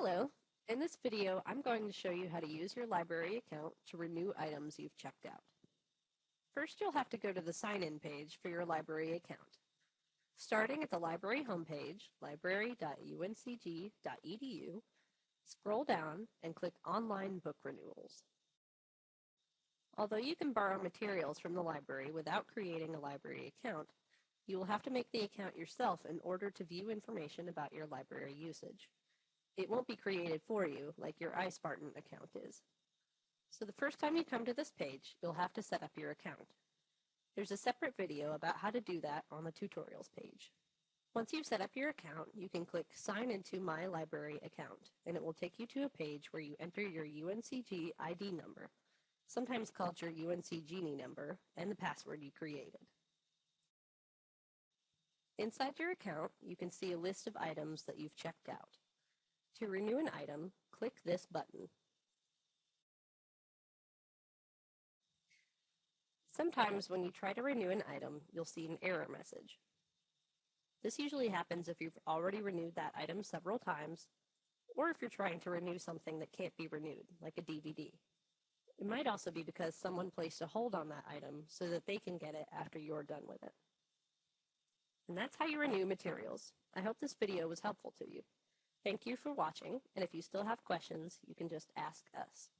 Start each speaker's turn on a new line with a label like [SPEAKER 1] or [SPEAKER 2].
[SPEAKER 1] Hello. In this video, I'm going to show you how to use your library account to renew items you've checked out. First, you'll have to go to the sign-in page for your library account. Starting at the library homepage, library.uncg.edu, scroll down and click Online Book Renewals. Although you can borrow materials from the library without creating a library account, you will have to make the account yourself in order to view information about your library usage. It won't be created for you like your iSpartan account is. So the first time you come to this page, you'll have to set up your account. There's a separate video about how to do that on the tutorials page. Once you've set up your account, you can click Sign into My Library Account, and it will take you to a page where you enter your UNCG ID number, sometimes called your UNCGenie number, and the password you created. Inside your account, you can see a list of items that you've checked out. To renew an item, click this button. Sometimes when you try to renew an item, you'll see an error message. This usually happens if you've already renewed that item several times, or if you're trying to renew something that can't be renewed, like a DVD. It might also be because someone placed a hold on that item so that they can get it after you're done with it. And that's how you renew materials. I hope this video was helpful to you. Thank you for watching, and if you still have questions, you can just ask us.